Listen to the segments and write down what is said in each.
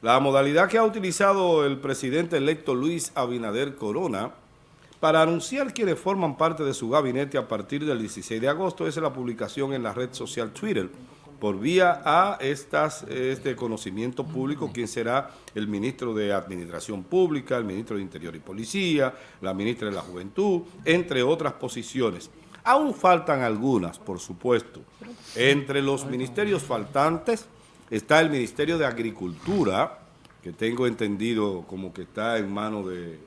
La modalidad que ha utilizado el presidente electo Luis Abinader Corona para anunciar quienes forman parte de su gabinete a partir del 16 de agosto es la publicación en la red social Twitter por vía a estas, este conocimiento público quién será el ministro de Administración Pública, el ministro de Interior y Policía, la ministra de la Juventud, entre otras posiciones. Aún faltan algunas, por supuesto. Entre los ministerios faltantes está el Ministerio de Agricultura, que tengo entendido como que está en manos de,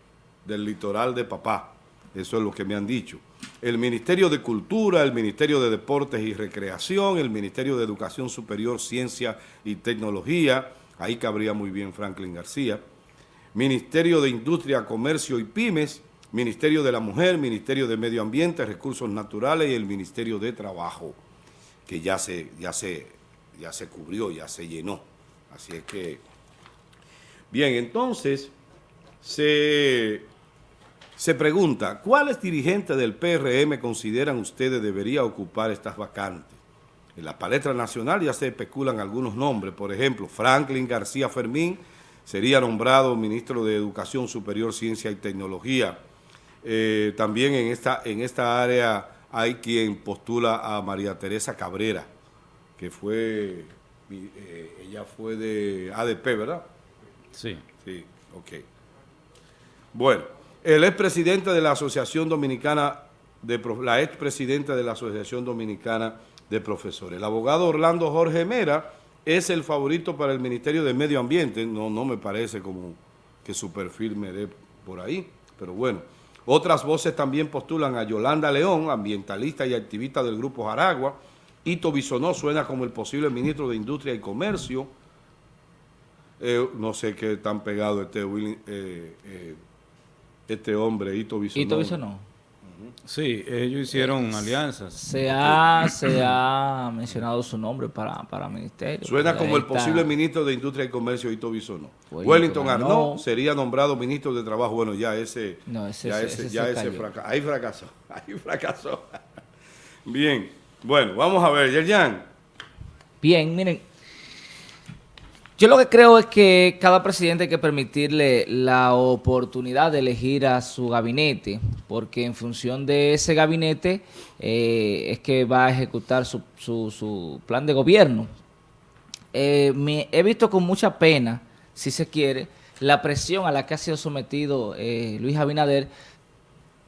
del litoral de Papá. Eso es lo que me han dicho. El Ministerio de Cultura, el Ministerio de Deportes y Recreación, el Ministerio de Educación Superior, Ciencia y Tecnología, ahí cabría muy bien Franklin García, Ministerio de Industria, Comercio y Pymes, Ministerio de la Mujer, Ministerio de Medio Ambiente, Recursos Naturales y el Ministerio de Trabajo, que ya se, ya se, ya se cubrió, ya se llenó. Así es que... Bien, entonces, se, se pregunta, ¿cuáles dirigentes del PRM consideran ustedes debería ocupar estas vacantes? En la palestra nacional ya se especulan algunos nombres, por ejemplo, Franklin García Fermín sería nombrado ministro de Educación Superior, Ciencia y Tecnología, eh, también en esta, en esta área hay quien postula a María Teresa Cabrera, que fue, eh, ella fue de ADP, ¿verdad? Sí. Sí, ok. Bueno, el expresidente de la Asociación Dominicana, de la expresidenta de la Asociación Dominicana de Profesores. El abogado Orlando Jorge Mera es el favorito para el Ministerio de Medio Ambiente. No, no me parece como que su perfil me dé por ahí, pero bueno. Otras voces también postulan a Yolanda León, ambientalista y activista del Grupo Jaragua. Ito Bisonó suena como el posible ministro de Industria y Comercio. Eh, no sé qué tan pegado este, eh, eh, este hombre, Ito Bisonó. Ito Bisonó. Sí, ellos hicieron alianzas. Se ha, se ha mencionado su nombre para, para ministerio. Suena como el posible ministro de Industria y Comercio, Ito Bisonó. Wellington Arnaud sería nombrado ministro de Trabajo. Bueno, ya ese, no, ese, ya ese, ya ese fracasó. Ahí fracasó, ahí fracasó. Bien, bueno, vamos a ver, Yerjan. Bien, miren, yo lo que creo es que cada presidente hay que permitirle la oportunidad de elegir a su gabinete, porque en función de ese gabinete eh, es que va a ejecutar su, su, plan de gobierno. Eh, me, he visto con mucha pena, si se quiere, la presión a la que ha sido sometido eh, Luis Abinader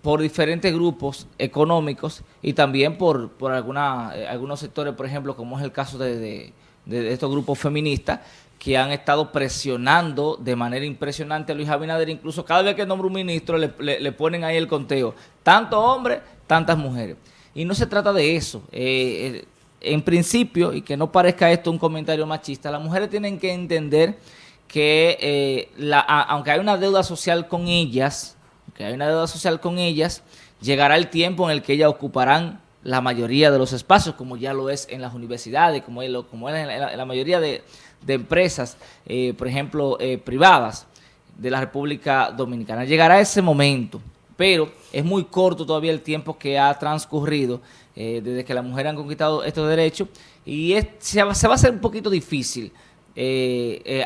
por diferentes grupos económicos y también por, por alguna, algunos sectores, por ejemplo, como es el caso de, de estos grupos feministas, que han estado presionando de manera impresionante a Luis Abinader, incluso cada vez que nombra un ministro le, ponen ahí el conteo, tantos hombres, tantas mujeres. Y no se trata de eso. Eh, eh, en principio, y que no parezca esto un comentario machista, las mujeres tienen que entender que eh, la, aunque hay una deuda social con ellas, que hay una deuda social con ellas, llegará el tiempo en el que ellas ocuparán la mayoría de los espacios, como ya lo es en las universidades, como es, como es en la mayoría de, de empresas, eh, por ejemplo, eh, privadas de la República Dominicana. Llegará ese momento, pero es muy corto todavía el tiempo que ha transcurrido eh, desde que las mujeres han conquistado estos derechos y se, va, a hacer un poquito difícil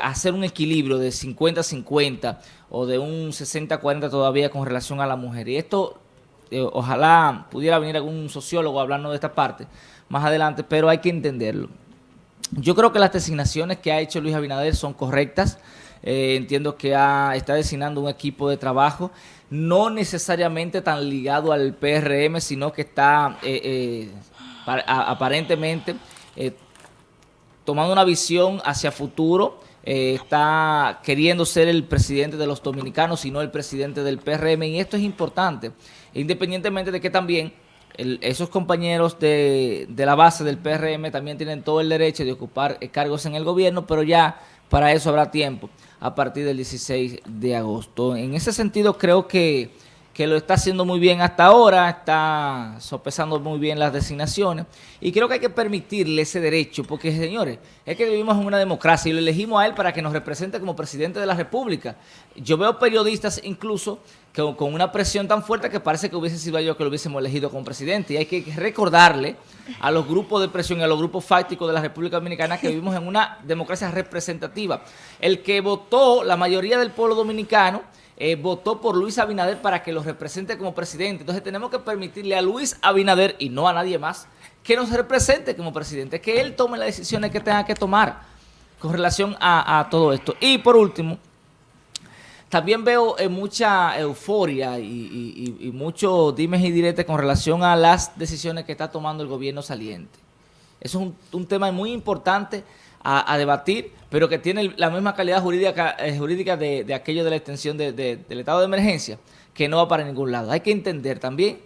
hacer un equilibrio de 50-50 o de un 60-40 todavía con relación a la mujer. Y esto, ojalá pudiera venir algún sociólogo hablando de esta parte más adelante, pero hay que entenderlo. Yo creo que las designaciones que ha hecho Luis Abinader son correctas. Eh, entiendo que está designando un equipo de trabajo, no necesariamente tan ligado al PRM, sino que está eh, eh, aparentemente tomando una visión hacia futuro, está queriendo ser el presidente de los dominicanos y no el presidente del PRM, y esto es importante, independientemente de que también esos compañeros de, la base del PRM también tienen todo el derecho de ocupar eh, cargos en el gobierno, pero ya para eso habrá tiempo a partir del 16 de agosto. En ese sentido creo que, que lo está haciendo muy bien hasta ahora, está sopesando muy bien las designaciones y creo que hay que permitirle ese derecho porque, señores, es que vivimos en una democracia y lo elegimos a él para que nos represente como presidente de la República. Yo veo periodistas incluso que, con una presión tan fuerte que parece que hubiese sido yo que lo hubiésemos elegido como presidente y hay que recordarle a los grupos de presión y a los grupos fácticos de la República Dominicana que vivimos en una democracia representativa. El que votó, la mayoría del pueblo dominicano, eh, votó por Luis Abinader para que lo represente como presidente. Entonces tenemos que permitirle a Luis Abinader, y no a nadie más, que nos represente como presidente, que él tome las decisiones que tenga que tomar con relación a, todo esto. Y por último, también veo eh, mucha euforia y, y, mucho dimes y diretes con relación a las decisiones que está tomando el gobierno saliente. Eso es un tema muy importante a, debatir, pero que tiene la misma calidad jurídica, eh, jurídica de, aquello de la extensión del estado de emergencia, que no va para ningún lado. Hay que entender también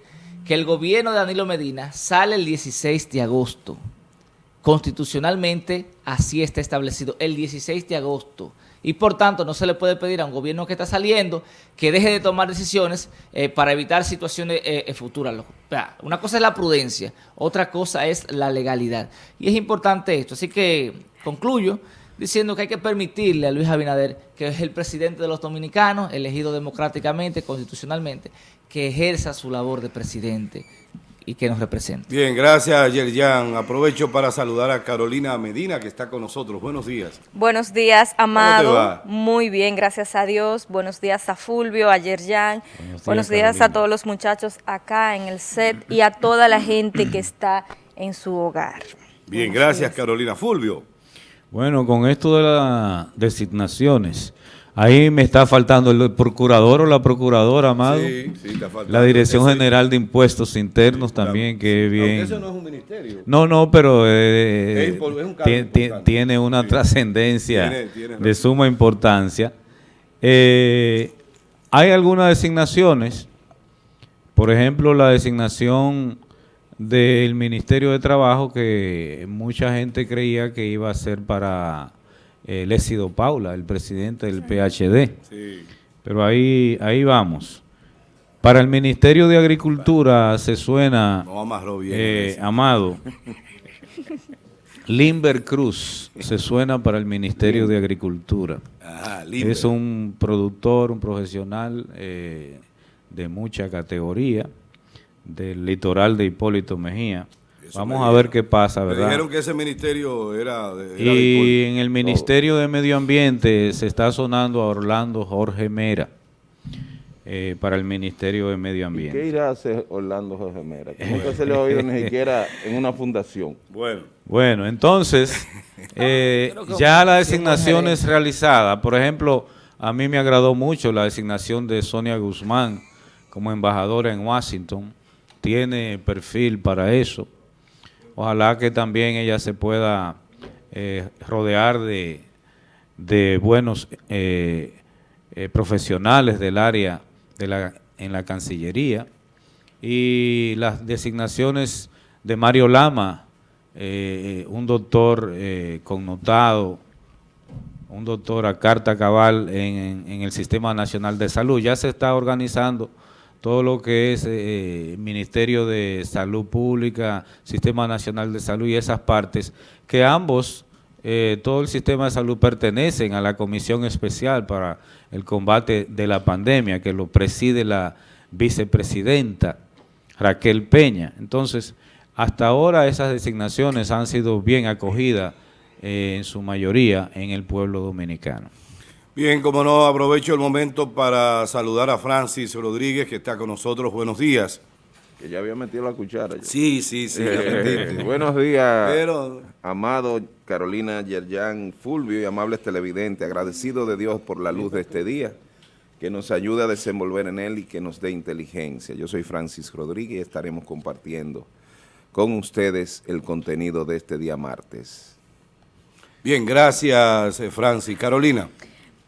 que el gobierno de Danilo Medina sale el 16 de agosto. Constitucionalmente así está establecido, el 16 de agosto y por tanto no se le puede pedir a un gobierno que está saliendo que deje de tomar decisiones eh, para evitar situaciones eh, eh, futuras. Una cosa es la prudencia, otra cosa es la legalidad. Y es importante esto. Así que concluyo diciendo que hay que permitirle a Luis Abinader, que es el presidente de los dominicanos, elegido democráticamente, constitucionalmente, que ejerza su labor de presidente y que nos represente. Bien, gracias Yerjan. Aprovecho para saludar a Carolina Medina que está con nosotros. Buenos días. Buenos días, Amado. Muy bien, gracias a Dios. Buenos días a Fulvio, a Yerjan. Buenos días, a todos los muchachos acá en el set y a toda la gente que está en su hogar. Bien, gracias Carolina. Fulvio. Bueno, con esto de las designaciones, Ahí me está faltando el procurador o la procuradora, Amado. Sí, sí, está faltando. La Dirección General de Impuestos Internos también, que bien. eso no es un ministerio. No, no, pero eh, tiene una trascendencia de suma importancia. Eh, hay algunas designaciones, por ejemplo, la designación del Ministerio de Trabajo que mucha gente creía que iba a ser para eh, Lécido Paula, el presidente del PHD. Pero ahí, ahí vamos. Para el Ministerio de Agricultura se suena, eh, Amado, Limber Cruz se suena para el Ministerio de Agricultura. es un productor, un profesional eh, de mucha categoría del litoral de Hipólito Mejía. Vamos a ver qué pasa, ¿verdad? dijeron que ese ministerio era... De, y en el Ministerio de Medio Ambiente se está sonando a Orlando Jorge Mera eh, para el Ministerio de Medio Ambiente. ¿Qué irá a hacer Orlando Jorge Mera? nunca se le ha oído ni siquiera en una fundación. Bueno. Bueno, entonces, eh, ya la designación es realizada. Por ejemplo, a mí me agradó mucho la designación de Sonia Guzmán como embajadora en Washington. Tiene perfil para eso. Ojalá que también ella se pueda eh, rodear de, de buenos eh, eh, profesionales del área de la, en la Cancillería y las designaciones de Mario Lama, un doctor connotado, un doctor a carta cabal en, en el Sistema Nacional de Salud. Ya se está organizando todo lo que es eh, Ministerio de Salud Pública, Sistema Nacional de Salud y esas partes, que ambos, eh, todo el sistema de salud pertenecen a la Comisión Especial para el Combate de la Pandemia, que lo preside la vicepresidenta Raquel Peña. Entonces, hasta ahora esas designaciones han sido bien acogidas eh, en su mayoría en el pueblo dominicano. Bien, como no, aprovecho el momento para saludar a Francis Rodríguez, que está con nosotros. Buenos días. Que ya había metido la cuchara. Sí, sí, sí. buenos días, amado Carolina Yerjan Fulvio y amables televidentes. Agradecido de Dios por la luz de este día, que nos ayude a desenvolver en él y que nos dé inteligencia. Yo soy Francis Rodríguez y estaremos compartiendo con ustedes el contenido de este día martes. Bien, gracias eh, Francis. Carolina.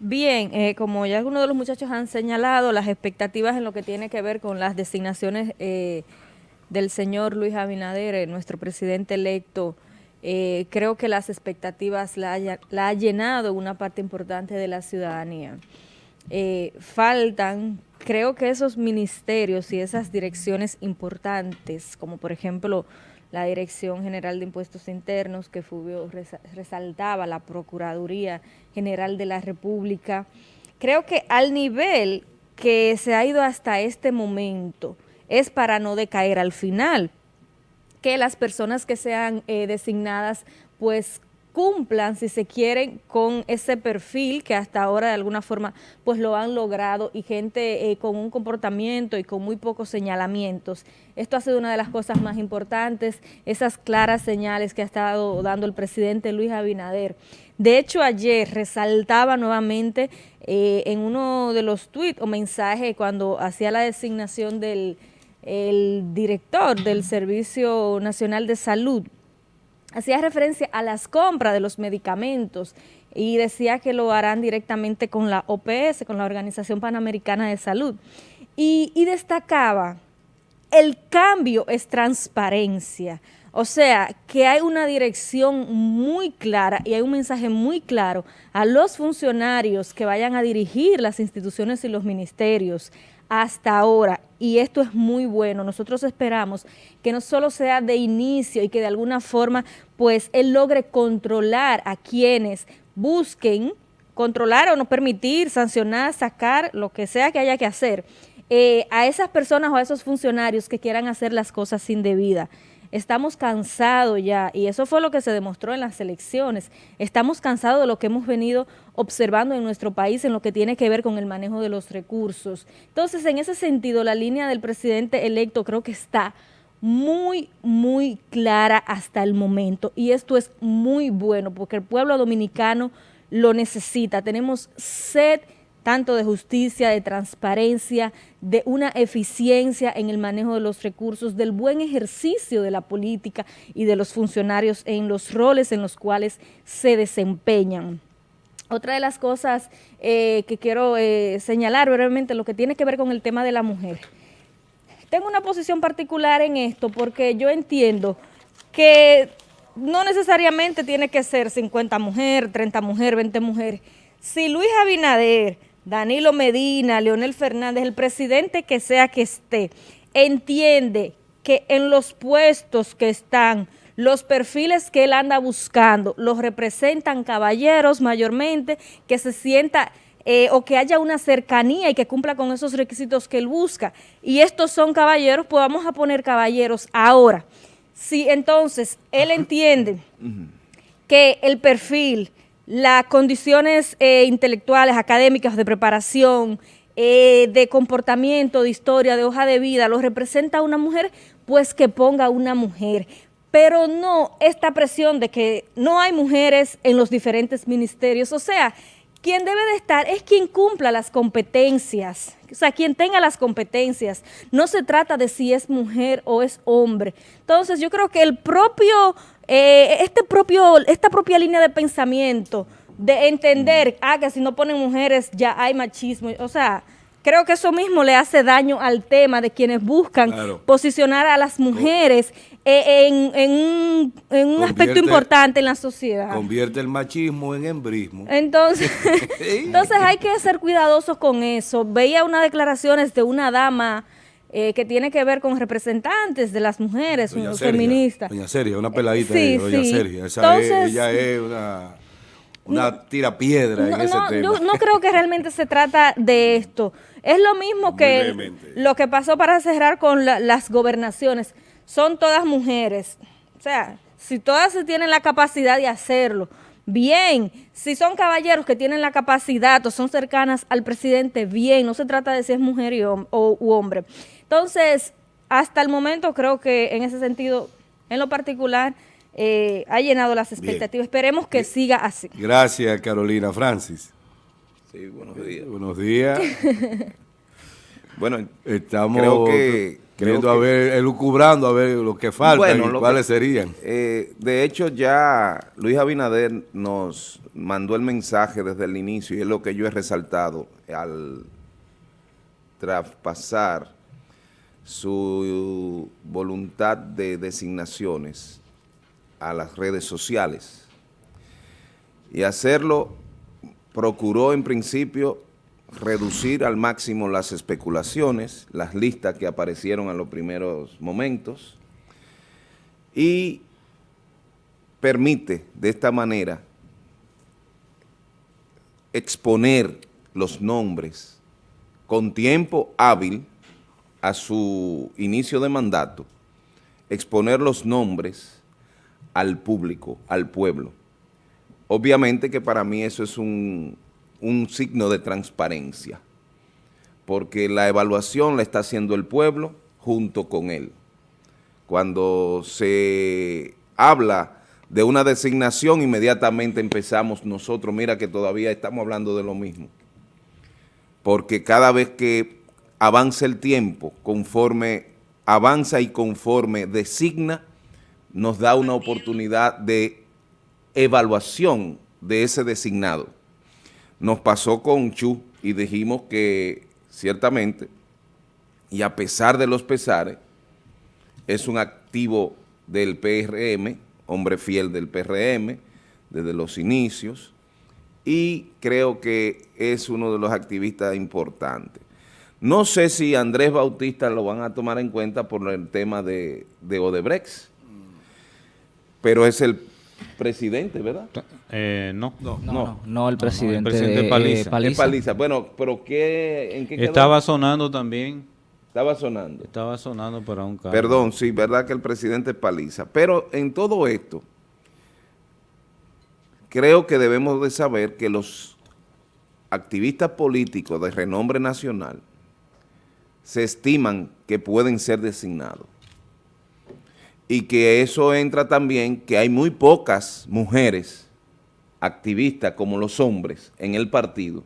Bien, eh, como ya algunos de los muchachos han señalado, las expectativas en lo que tiene que ver con las designaciones eh, del señor Luis Abinader, eh, nuestro presidente electo, creo que las expectativas la, ha llenado una parte importante de la ciudadanía. eh, faltan, creo que esos ministerios y esas direcciones importantes, como por ejemplo la Dirección General de Impuestos Internos, que Fulvio resaltaba, la Procuraduría General de la República, creo que al nivel que se ha ido hasta este momento es para no decaer al final, que las personas que sean eh, designadas pues cumplan, si se quieren, con ese perfil que hasta ahora de alguna forma pues lo han logrado y gente eh, con un comportamiento y con muy pocos señalamientos. Esto ha sido una de las cosas más importantes, esas claras señales que ha estado dando el presidente Luis Abinader. De hecho, ayer resaltaba nuevamente eh, en uno de los tweets o mensajes cuando hacía la designación del director del Servicio Nacional de Salud, hacía referencia a las compras de los medicamentos y decía que lo harán directamente con la OPS, con la Organización Panamericana de Salud. Y, destacaba, el cambio es transparencia. O sea, que hay una dirección muy clara y hay un mensaje muy claro a los funcionarios que vayan a dirigir las instituciones y los ministerios, hasta ahora, y esto es muy bueno, nosotros esperamos que no solo sea de inicio y que de alguna forma pues él logre controlar a quienes busquen controlar o no permitir, sancionar, sacar, lo que sea que haya que hacer, eh, a esas personas o a esos funcionarios que quieran hacer las cosas indebidas. Estamos cansados ya, y eso fue lo que se demostró en las elecciones. Estamos cansados de lo que hemos venido observando en nuestro país en lo que tiene que ver con el manejo de los recursos. Entonces, en ese sentido, la línea del presidente electo creo que está muy, muy clara hasta el momento. Y esto es muy bueno porque el pueblo dominicano lo necesita. Tenemos sed tanto de justicia, de transparencia, de una eficiencia en el manejo de los recursos, del buen ejercicio de la política y de los funcionarios en los roles en los cuales se desempeñan. Otra de las cosas eh, que quiero eh, señalar brevemente, lo que tiene que ver con el tema de la mujer. Tengo una posición particular en esto porque yo entiendo que no necesariamente tiene que ser 50 mujeres, 30 mujeres, 20 mujeres. Si Luis Abinader Danilo Medina, Leonel Fernández, el presidente que sea que esté, entiende que en los puestos que están, los perfiles que él anda buscando, los representan caballeros mayormente, que se sienta eh, o que haya una cercanía y que cumpla con esos requisitos que él busca. Y estos son caballeros, pues vamos a poner caballeros ahora. Si entonces él entiende que el perfil las condiciones eh, intelectuales, académicas, de preparación, eh, de comportamiento, de historia, de hoja de vida, lo representa una mujer, pues que ponga una mujer. Pero no esta presión de que no hay mujeres en los diferentes ministerios. O sea, quien debe de estar es quien cumpla las competencias, o sea, quien tenga las competencias. No se trata de si es mujer o es hombre. Entonces, yo creo que el propio eh, este propio, esta propia línea de pensamiento, de entender, ah, que si no ponen mujeres ya hay machismo, o sea, creo que eso mismo le hace daño al tema de quienes buscan posicionar a las mujeres eh, en, un, aspecto importante en la sociedad. Convierte el machismo en embrismo. Entonces, entonces hay que ser cuidadosos con eso. Veía unas declaraciones de una dama eh, que tiene que ver con representantes de las mujeres feministas. Doña Sergio, una peladita de Doña Sergio. ella es una, una tira piedra en ese tema. Yo no creo que realmente se trata de esto. Es lo mismo que lo que pasó para cerrar con las gobernaciones. Son todas mujeres. O sea, si todas tienen la capacidad de hacerlo, bien. Si son caballeros que tienen la capacidad o son cercanas al presidente, bien. No se trata de si es mujer o, u hombre. Entonces, hasta el momento creo que en ese sentido, en lo particular, eh, ha llenado las expectativas. Esperemos que siga así. Gracias, Carolina Francis. Sí, buenos días. Buenos días. bueno, estamos creo que, queriendo a ver, elucubrando a ver lo que falta y cuáles serían. Eh, de hecho, ya Luis Abinader nos mandó el mensaje desde el inicio y es lo que yo he resaltado al traspasar su voluntad de designaciones a las redes sociales. Y hacerlo procuró en principio reducir al máximo las especulaciones, las listas que aparecieron en los primeros momentos y permite de esta manera exponer los nombres con tiempo hábil a su inicio de mandato, exponer los nombres al público, al pueblo. Obviamente que para mí eso es un, un signo de transparencia, porque la evaluación la está haciendo el pueblo junto con él. Cuando se habla de una designación, inmediatamente empezamos nosotros, mira que todavía estamos hablando de lo mismo. Porque cada vez que avanza el tiempo, conforme avanza y conforme designa, nos da una oportunidad de evaluación de ese designado. Nos pasó con Chu y dijimos que ciertamente, y a pesar de los pesares, es un activo del PRM, hombre fiel del PRM desde los inicios y creo que es uno de los activistas importantes. No sé si Andrés Bautista lo van a tomar en cuenta por el tema de, de Odebrecht, pero es el presidente, ¿verdad? Eh, no. No, no, no, el presidente, el presidente Paliza. Paliza. Bueno, pero ¿qué, ¿en qué Estaba sonando también estaba sonando. Estaba sonando para un cargo. Perdón, sí, verdad que el presidente paliza. Pero en todo esto, creo que debemos de saber que los activistas políticos de renombre nacional se estiman que pueden ser designados. Y que eso entra también que hay muy pocas mujeres activistas como los hombres en el partido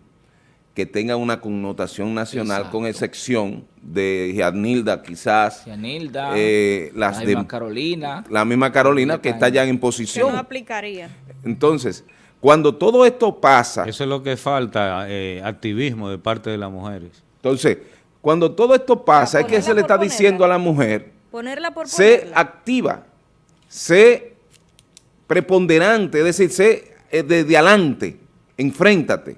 que tenga una connotación nacional, con excepción de Gianilda quizás. Gianilda, eh, las la misma Carolina. La misma Carolina que está ya en posición. no aplicaría. Entonces, cuando todo esto pasa... Eso es lo que falta, eh, activismo de parte de las mujeres. Entonces, cuando todo esto pasa, es que se le está diciendo a la mujer, ponerla por sé activa, sé preponderante, es decir, sé eh, desde adelante, enfréntate.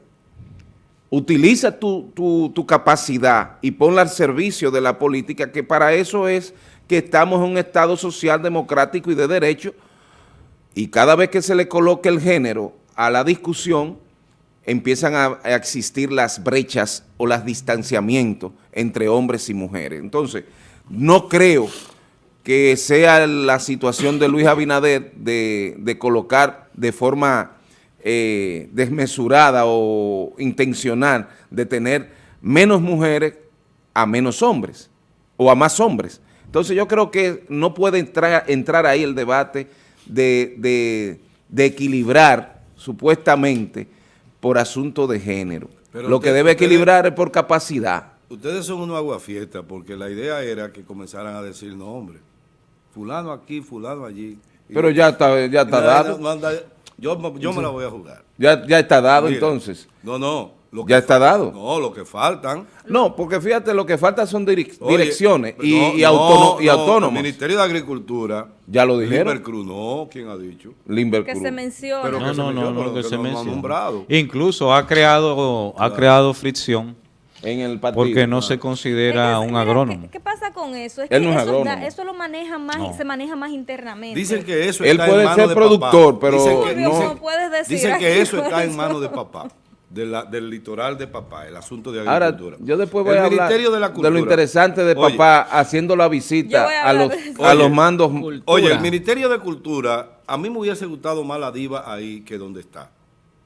Utiliza tu, tu, capacidad y ponla al servicio de la política, que para eso es que estamos en un Estado social, democrático y de derecho, y cada vez que se le coloque el género a la discusión, empiezan a, existir las brechas o los distanciamientos entre hombres y mujeres. Entonces, no creo que sea la situación de Luis Abinader de, colocar de forma eh, desmesurada o intencional de tener menos mujeres a menos hombres o a más hombres. Entonces yo creo que no puede entrar ahí el debate de, equilibrar supuestamente por asunto de género. Lo que debe equilibrar es por capacidad. Ustedes son unos aguafiestas porque la idea era que comenzaran a decir nombres. Fulano aquí, fulano allí. Pero ya está, ya está dado. Yo, me la voy a jugar. Ya, ya está dado entonces. No, no. Ya está dado. No, lo que faltan. No, porque fíjate, lo que falta son direcciones y, autónomos. El Ministerio de Agricultura. Ya lo dijeron. Limber Cruz, no, ¿quién ha dicho? Limber Que se menciona. no, no, no, no, que, se menciona. Incluso ha creado, ha creado fricción en el Porque no se considera un agrónomo. ¿qué, pasa con eso? Es que eso, eso, lo maneja más, se maneja más internamente. Dicen que eso Él puede ser productor, pero no. puedes decir. Dicen que eso está en manos de papá. Del litoral de papá, el asunto de agricultura. Ahora, yo después voy a hablar de, lo interesante de papá haciendo la visita a, los, a los mandos. Oye, el Ministerio de Cultura, a mí me hubiese gustado más la diva ahí que donde está.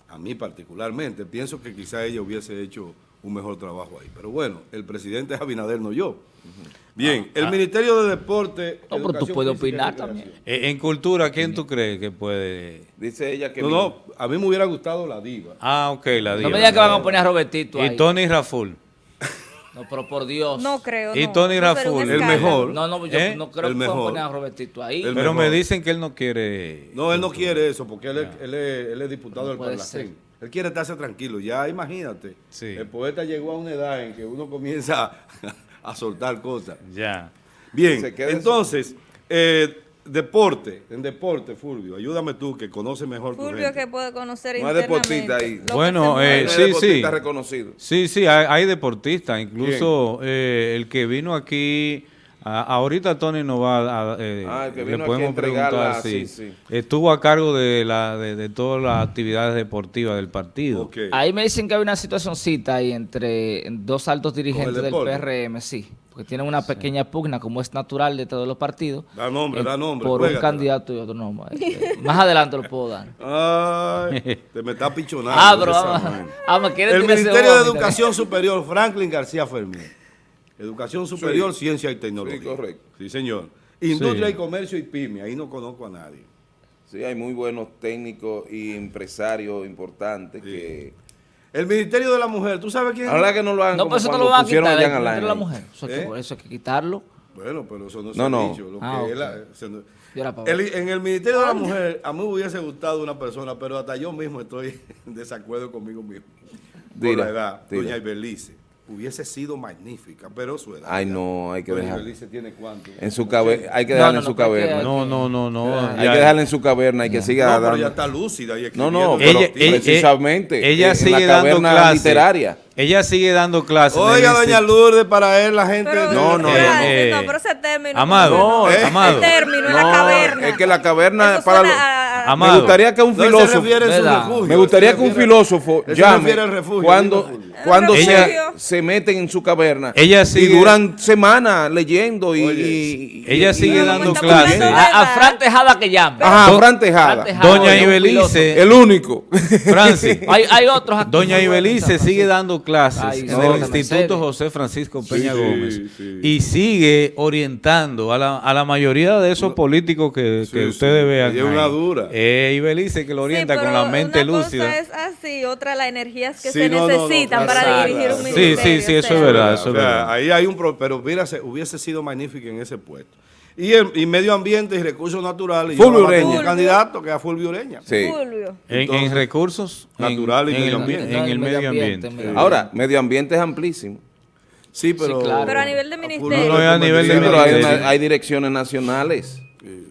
A mí particularmente. Pienso que quizá ella hubiese hecho un mejor trabajo ahí. Pero bueno, el presidente es Abinader, no yo. Bien, ah, el ah. Ministerio de Deporte... No, pero tú puedes opinar también. Eh, en cultura, ¿quién tú crees que puede...? Dice ella que... No, no, a mí me hubiera gustado la diva. Ah, ok, la diva. No me digas que van a poner a Robertito ahí. Y Tony Raful. No, pero por Dios. No creo, Y Tony Raful. El mejor. No, no, yo ¿Eh? no creo que van a poner a Robertito ahí. pero me dicen que él no quiere... No, él no quiere eso, porque él, es, él, es, él es diputado del Parlamento. Él quiere estarse tranquilo. Ya imagínate, el poeta llegó a una edad en que uno comienza a, soltar cosas. Ya. Bien, entonces, eh, deporte, en deporte, Fulvio, ayúdame tú que conoces mejor Fulvio que puede conocer No hay deportista ahí. Bueno, eh, sí, sí. reconocido. Sí, sí, hay, hay deportistas. Incluso eh, el que vino aquí... ahorita Tony nos va a... Eh, ah, el que vino le aquí preguntar, sí, sí. Estuvo a cargo de, la, de, todas las actividades deportivas del partido. Ahí me dicen que hay una situacióncita ahí entre dos altos dirigentes del PRM, sí porque tienen una pequeña pugna, como es natural de todos los partidos. Da nombre, eh, da nombre. Por un candidato y otro nombre. Eh, más adelante lo puedo dar. Ay, te me está pichonando. Ah, pero vamos, El Ministerio de Educación Superior, Franklin García Fermín. Educación Superior, Ciencia y Tecnología. Sí, correcto. Sí, señor. Industria y Comercio y PYME, ahí no conozco a nadie. Sí, hay muy buenos técnicos y empresarios importantes que el Ministerio de la Mujer, ¿tú sabes quién? Ahora que no lo hagan No, pero eso no lo van a quitar, el Ministerio de la Mujer. Eso, ¿Eh? que, eso hay que quitarlo. Bueno, pero eso no, no se no. ha dicho. Lo ah, que el, en el Ministerio de la Mujer, a mí me hubiese gustado una persona, pero hasta yo mismo estoy en desacuerdo conmigo mismo. Por la edad, doña Ibelice hubiese sido magnífica, pero su edad. Ay, no, hay que dejar. tiene cuánto? En su caverna, hay que dejarla en su caverna. No, no, no, no. Hay que dejarla en su caverna y que siga no, pero ya está lúcida y No, no, ella, precisamente. Ella, sigue dando clases. literaria. Ella sigue dando clases. Oiga, doña Lourdes, para él la gente... no, no, eh, no, pero ese término... Amado, no, eh, amado. Ese término en la caverna. Es que la caverna para... Amado. Me gustaría que un filósofo... Me gustaría que un filósofo llame cuando cuando se, se, meten en su caverna. ella sigue, y duran semanas leyendo y, ella sigue dando clases. a, a, Fran Tejada que llame. Ajá Fran Tejada, Doña Ibelice. el único. Francis. Hay, hay otros Doña Ibelice sigue dando clases en el Instituto José Francisco Peña Gómez. y sigue orientando a la, a la mayoría de esos políticos que, que ustedes vean es una dura eh, Ibelice que lo orienta con la mente una lúcida cosa es así otra las energías que se necesitan para dirigir un ministerio. Sí, sí, sí, eso es verdad. Eso o sea, ahí hay un... pero mira, hubiese sido magnífico en ese puesto. Y, y medio ambiente y recursos naturales. Fulvio Ureña. candidato que es Fulvio Ureña. Sí. En, recursos naturales y medio ambiente. En, el medio ambiente. Ahora, medio ambiente es amplísimo. Sí, pero... Pero a nivel de ministerio. No, a nivel de ministerio. Hay, hay direcciones nacionales.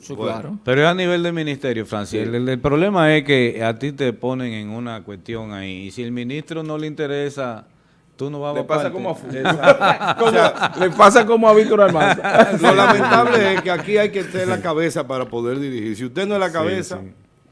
Claro. Pero es a nivel de ministerio, Francis. El, problema es que a ti te ponen en una cuestión ahí. Y si el ministro no le interesa Tú no vas le pasa como a Le pasa como a Víctor Armando. Lo lamentable es que aquí hay que tener la cabeza para poder dirigir. Si usted no es la cabeza...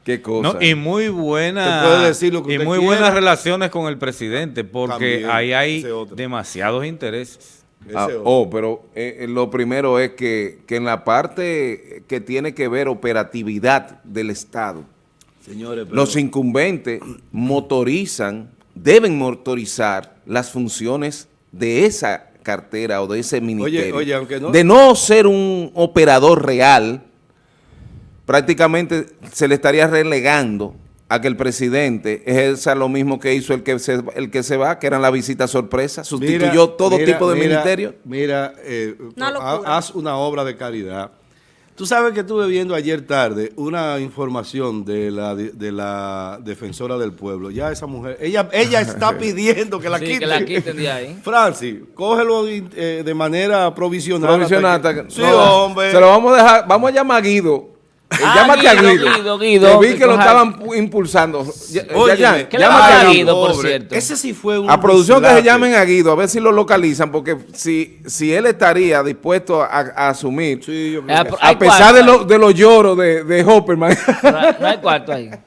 Qué cosa. y muy buena y muy buenas relaciones con el presidente, porque ahí hay demasiados intereses. Ah, oh, pero eh, eh, lo primero es que, que, en la parte que tiene que ver operatividad del Estado, Señores, los incumbentes motorizan deben motorizar las funciones de esa cartera o de ese ministerio. De no ser un operador real, prácticamente se le estaría relegando a que el presidente ejerza lo mismo que hizo el que se, el que se va, que era la visita sorpresa, sustituyó todo tipo de ministerio. Mira, eh, haz una obra de caridad Tú sabes que estuve viendo ayer tarde una información de la, de la defensora del pueblo. Ya esa mujer, ella ella está pidiendo que la sí, quiten. que la quiten de ahí. Francis, cógelo eh, de manera provisional. Provisional. sí, hombre. Se lo vamos a dejar, vamos a llamar a Guido Ah, llámate a Guido. Guido, vi que lo estaban impulsando. Oye, ya, ya, llámate a Guido, por cierto. Ese sí fue un A producción que se llamen a Guido, a ver si lo localizan, porque si, si él estaría dispuesto a, asumir, a, pesar de, lo, de los lloros de, de Hopperman. No hay cuarto ahí.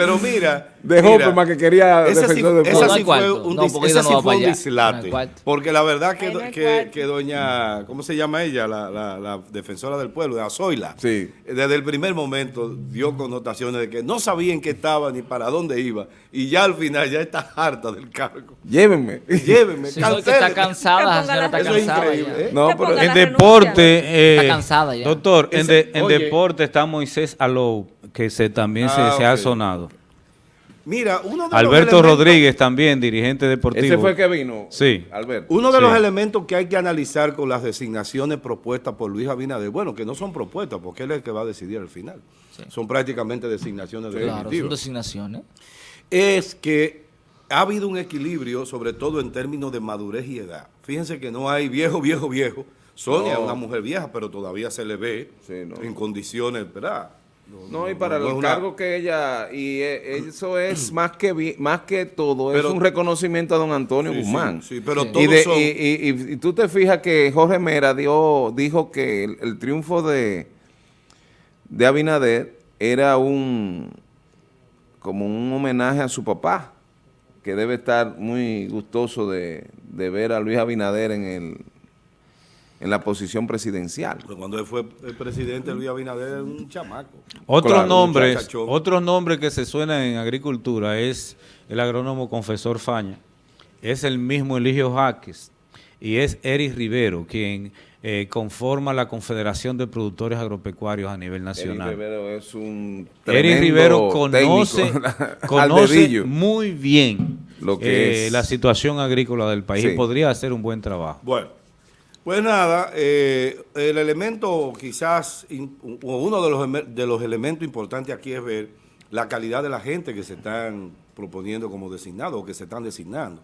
Pero mira, de Hopperman que quería esa sí, esa fue un, no, ese sí fue un dislate. porque la verdad que, que, que, doña, ¿cómo se llama ella? La, la, la defensora del pueblo, de Azoila. Sí. Desde el primer momento dio connotaciones de que no sabía en qué estaba ni para dónde iba. Y ya al final ya está harta del cargo. Llévenme. Llévenme. Sí, está cansada, está Eso es increíble. ¿eh? No, pero en deporte, eh, está cansada ya. doctor, en, de, en deporte está Moisés Alou, que se, también se, ah, se ha sonado. Mira, uno de Alberto Rodríguez también, dirigente deportivo. Ese fue el que vino. Sí. Alberto. Uno de los elementos que hay que analizar con las designaciones propuestas por Luis Abinader, bueno, que no son propuestas, porque él es el que va a decidir al final. Son prácticamente designaciones claro, son designaciones. Es que ha habido un equilibrio, sobre todo en términos de madurez y edad. Fíjense que no hay viejo, viejo, viejo, Sonia es una mujer vieja, pero todavía se le ve en condiciones, ¿verdad? No, y para el cargo que ella, y e, eso es más que más que todo, es un reconocimiento a don Antonio Guzmán. Sí, pero y, y, tú te fijas que Jorge Mera dio, dijo que el, triunfo de, de Abinader era un como un homenaje a su papá, que debe estar muy gustoso de, de ver a Luis Abinader en el en la posición presidencial. Pero cuando él fue el presidente, Luis Abinader era un chamaco. Otros nombres, otro nombre que se suena en agricultura es el agrónomo confesor Faña. Es el mismo Eligio Jaques y es Eric Rivero quien eh, conforma la Confederación de Productores Agropecuarios a nivel nacional. Eric Rivero es un Eric Rivero conoce, conoce muy bien Lo que eh, la situación agrícola del país y podría hacer un buen trabajo. Bueno. Pues nada, eh, el elemento quizás, uno de los, de los elementos importantes aquí es ver la calidad de la gente que se están proponiendo como designado o que se están designando.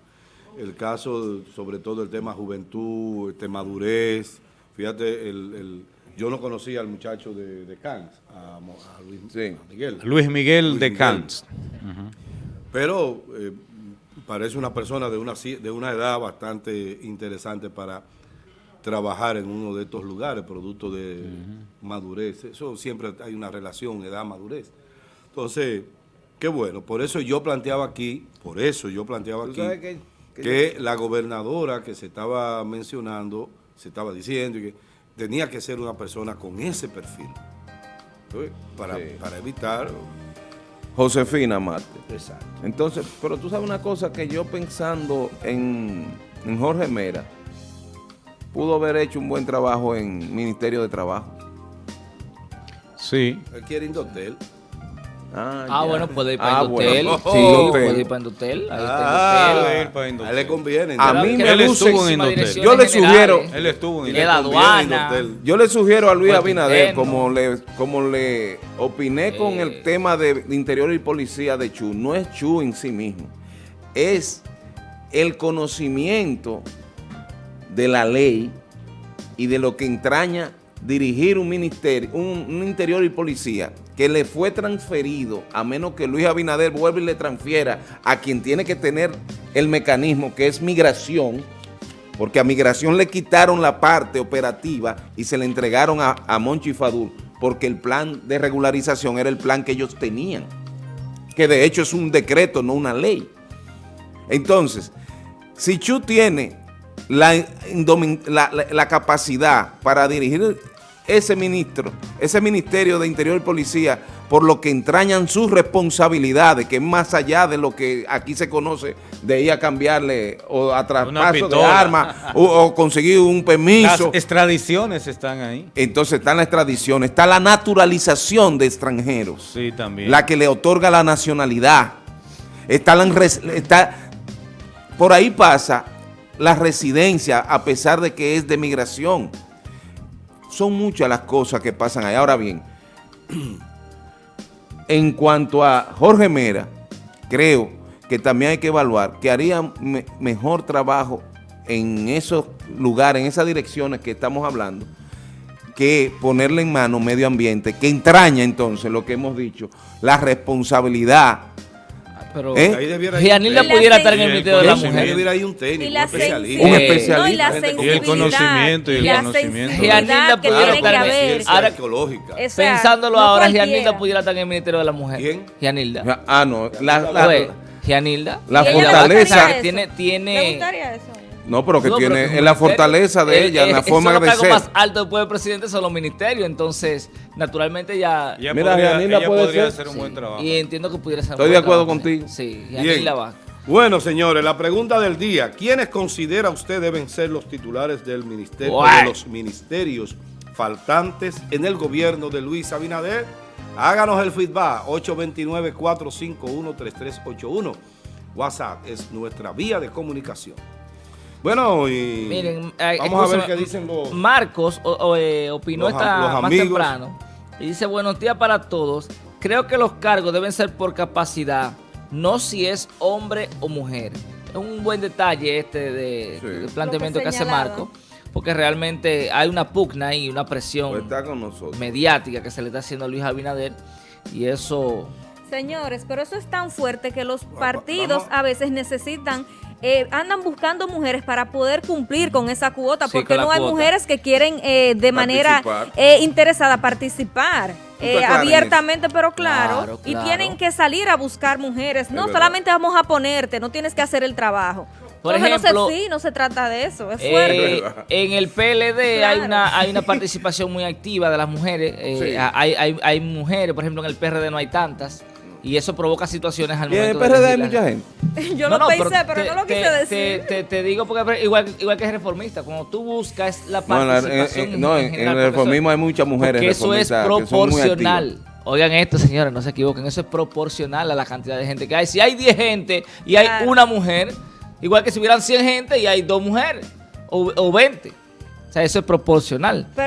El caso, sobre todo el tema juventud, el madurez, fíjate, el, yo no conocía al muchacho de, de Cans, a, Luis, Miguel. Luis Miguel de Cans. Pero eh, parece una persona de una, de una edad bastante interesante para trabajar en uno de estos lugares, producto de madurez. Eso siempre hay una relación, edad-madurez. Entonces, qué bueno. Por eso yo planteaba aquí, por eso yo planteaba aquí, que, la gobernadora que se estaba mencionando, se estaba diciendo, que tenía que ser una persona con ese perfil. para, para evitar... Josefina Marte. Exacto. Entonces, pero tú sabes una cosa que yo pensando en, en Jorge Mera, pudo haber hecho un buen trabajo en Ministerio de Trabajo. Sí. Él quiere Indotel. Ah, ah bueno, puede ir para ah, Indotel. Sí, puede ir para Indotel. Ahí ah, Indotel. A él le conviene. A mí me luce en Indotel. Yo le sugiero. Él estuvo en Indotel. Yo le sugiero a Luis Abinader, como le, como le opiné con el tema de Interior y Policía de Chu, no es Chu en sí mismo. Es el conocimiento de la ley y de lo que entraña dirigir un ministerio, un, interior y policía que le fue transferido, a menos que Luis Abinader vuelva y le transfiera a quien tiene que tener el mecanismo, que es migración, porque a migración le quitaron la parte operativa y se le entregaron a, a Monchi Fadul, porque el plan de regularización era el plan que ellos tenían, que de hecho es un decreto, no una ley. Entonces, si Chu tiene la, la, capacidad para dirigir ese ministro, ese Ministerio de Interior y Policía, por lo que entrañan sus responsabilidades, que es más allá de lo que aquí se conoce de ir a cambiarle o a traspaso de armas o, conseguir un permiso. Las extradiciones están ahí. Entonces están las extradiciones, está la naturalización de extranjeros. Sí, también. La que le otorga la nacionalidad. Está, la, está por ahí pasa la residencia, a pesar de que es de migración. Son muchas las cosas que pasan ahí. Ahora bien, en cuanto a Jorge Mera, creo que también hay que evaluar que haría mejor trabajo en esos lugares, en esas direcciones que estamos hablando, que ponerle en mano medio ambiente, que entraña entonces lo que hemos dicho, la responsabilidad pero ¿Eh? ahí debiera pudiera estar en el Ministerio de la Mujer. Debiera ir un técnico, un especialista. Un especialista. y, el conocimiento y el conocimiento. Gianilda pudiera estar en ahora, Pensándolo ahora, Gianilda pudiera estar en el Ministerio de la Mujer. ¿Quién? Gianilda. Ah, no. La, la, Gianilda. La fortaleza. Tiene, tiene, No, pero que tiene es la fortaleza de ella, en la forma de ser. Los más alto después del presidente son los ministerios, entonces, naturalmente ya... Mira, podría, ella puede podría hacer un buen trabajo. Y entiendo que pudiera ser Estoy de acuerdo contigo. Sí, Yanila va. Bueno, señores, la pregunta del día. ¿Quiénes considera usted deben ser los titulares del ministerio, de los ministerios faltantes en el gobierno de Luis Abinader? Háganos el feedback, 829-451-3381. WhatsApp es nuestra vía de comunicación. Bueno, y Miren, vamos a ver qué dicen los... Marcos eh, opinó esta más temprano y dice, buenos días para todos. Creo que los cargos deben ser por capacidad, no si es hombre o mujer. Es un buen detalle este de, planteamiento que hace Marco. porque realmente hay una pugna y una presión pues mediática que se le está haciendo a Luis Abinader y eso... Señores, pero eso es tan fuerte que los partidos a veces necesitan eh, andan buscando mujeres para poder cumplir con esa cuota, porque no hay mujeres que quieren eh, de manera eh, interesada participar. abiertamente, pero claro, y tienen que salir a buscar mujeres. no solamente vamos a ponerte, no tienes que hacer el trabajo. Por ejemplo, no, no se trata de eso, es fuerte. en el PLD hay una hay una participación muy activa de las mujeres. hay, hay, hay mujeres, por ejemplo, en el PRD no hay tantas y eso provoca situaciones al momento. ¿Y en el PRD hay mucha gente? Yo lo pensé, pero, no lo quise decir. Te, te, digo porque igual, igual que es reformista, cuando tú buscas la participación. No, en, el reformismo hay muchas mujeres. Que eso es proporcional. Oigan esto, señores, no se equivoquen, eso es proporcional a la cantidad de gente que hay. Si hay 10 gente y hay una mujer, igual que si hubieran 100 gente y hay dos mujeres o, o 20. O sea, eso es proporcional.